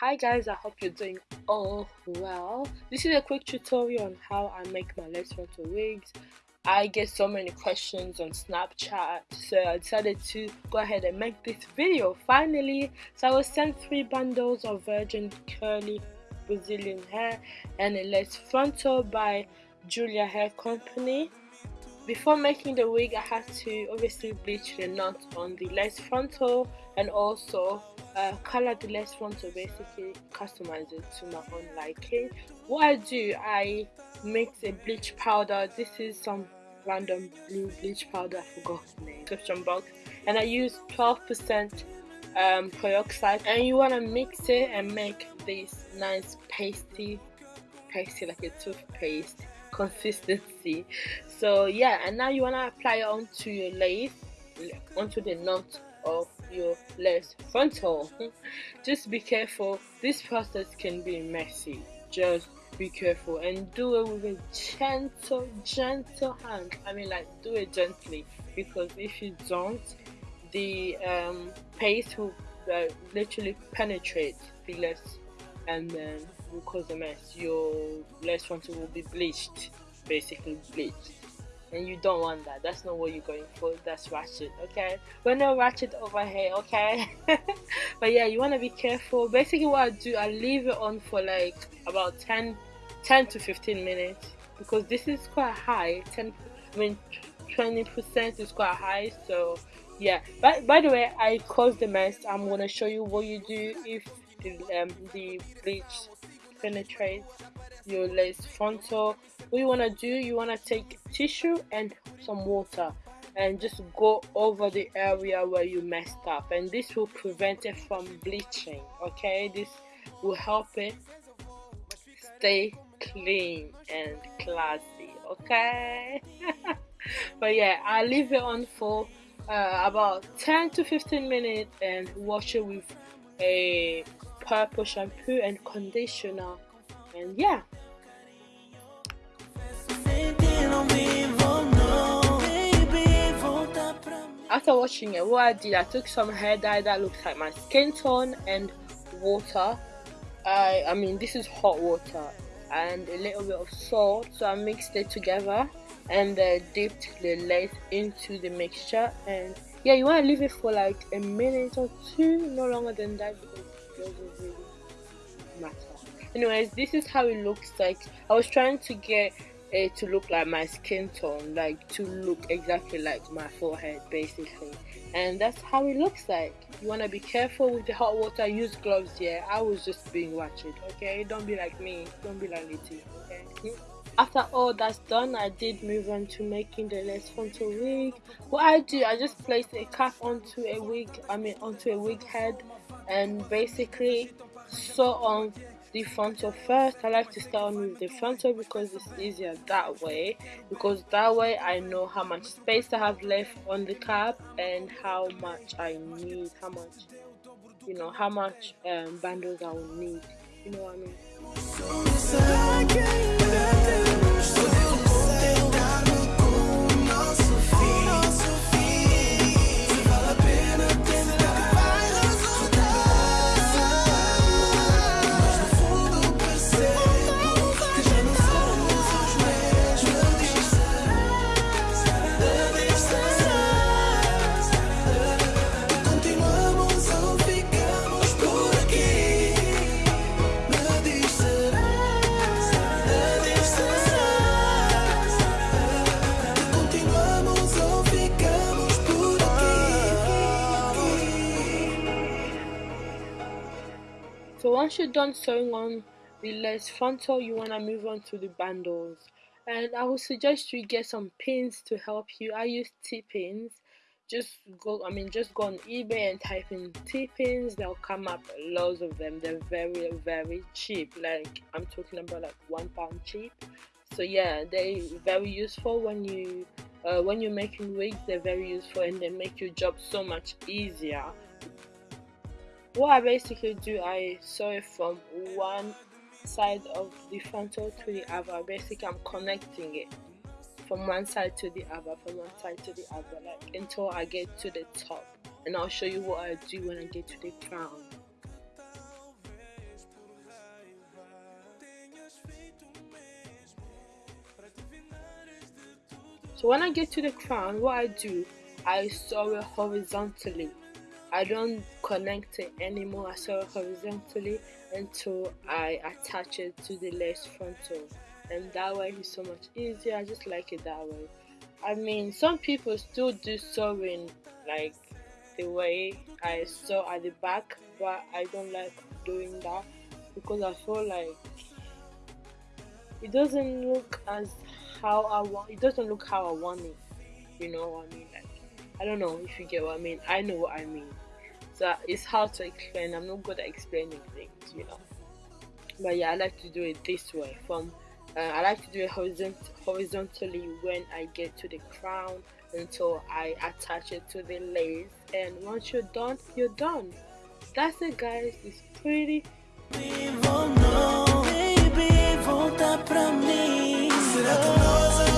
hi guys i hope you're doing all well. This is a quick tutorial on how i make my lace frontal wigs. I get so many questions on snapchat so i decided to go ahead and make this video finally. So i was sent three bundles of virgin curly brazilian hair and a lace frontal by julia hair company before making the wig I had to obviously bleach the knot on the lace frontal and also uh, color the lace frontal basically customize it to my own liking. What I do I mix a bleach powder. This is some random blue bleach powder I forgot the name description box. And I use 12% um, peroxide. And you want to mix it and make this nice pasty pasty like a toothpaste consistency. So yeah and now you want to apply it onto your lace onto the knot of your lace frontal. Just be careful. This process can be messy. Just be careful and do it with a gentle gentle hand. I mean like do it gently because if you don't the um, paste will uh, literally penetrate the lace and then will cause a mess. Your lace frontal will be bleached, basically bleached. And you don't want that. That's not what you're going for. That's ratchet, okay? We're not ratchet over here, okay? but yeah, you want to be careful. Basically, what I do, I leave it on for like about 10, 10 to 15 minutes because this is quite high. 10, I mean, 20% is quite high, so yeah. But by the way, I caused the mess. I'm gonna show you what you do if the, um, the bleach penetrates your lace frontal. What you want to do you want to take tissue and some water and just go over the area where you messed up. And this will prevent it from bleaching okay? This will help it stay clean and classy okay? But yeah i leave it on for uh, about 10 to 15 minutes and wash it with a purple shampoo and conditioner. And yeah. After washing it what I did I took some hair dye that looks like my skin tone and water. I, I mean this is hot water and a little bit of salt. So I mixed it together and uh, dipped the lace into the mixture. And yeah you want to leave it for like a minute or two no longer than that because doesn't really matter anyways this is how it looks like. I was trying to get it to look like my skin tone like to look exactly like my forehead basically. And that's how it looks like. You want to be careful with the hot water use gloves yeah? I was just being watched okay? Don't be like me. Don't be like Litty, okay? After all that's done i did move on to making the lace frontal wig. What i do i just place a cap onto a wig i mean onto a wig head and basically sew on the frontal first i like to start on with the frontal because it's easier that way because that way i know how much space i have left on the cap and how much i need how much you know how much um, bundles i will need you know what i mean so once you're done sewing on the lace frontal you want to move on to the bundles. And I would suggest you get some pins to help you. I use T-pins. Just go I mean just go on eBay and type in T-pins. They'll come up loads of them. They're very very cheap. Like I'm talking about like one pound cheap. So yeah they're very useful when you uh, when you're making wigs. They're very useful and they make your job so much easier what I basically do, I sew it from one side of the frontal to the other. Basically, I'm connecting it from one side to the other, from one side to the other, like until I get to the top. And I'll show you what I do when I get to the crown. So when I get to the crown, what I do, I sew it horizontally I don't connect it anymore I sew horizontally until I attach it to the lace frontal. And that way it's so much easier I just like it that way. I mean some people still do sewing like the way I sew at the back but I don't like doing that because I feel like it doesn't look as how I want it doesn't look how I want it you know what I mean I don't know if you get what I mean. I know what I mean. So it's hard to explain. I'm not good at explaining things you know. But yeah I like to do it this way. From uh, I like to do it horizont horizontally when I get to the crown until I attach it to the lace. And once you're done you're done. That's it guys. It's pretty Será